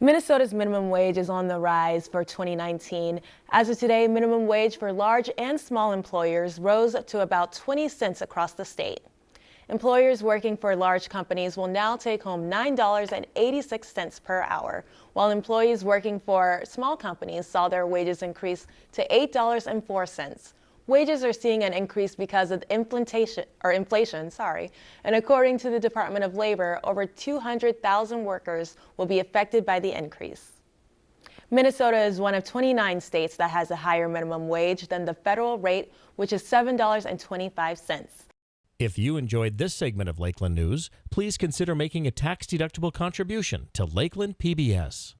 Minnesota's minimum wage is on the rise for 2019. As of today, minimum wage for large and small employers rose to about 20 cents across the state. Employers working for large companies will now take home $9.86 per hour, while employees working for small companies saw their wages increase to $8.04. Wages are seeing an increase because of inflation, or inflation, sorry. And according to the Department of Labor, over 200,000 workers will be affected by the increase. Minnesota is one of 29 states that has a higher minimum wage than the federal rate, which is $7.25. If you enjoyed this segment of Lakeland News, please consider making a tax-deductible contribution to Lakeland PBS.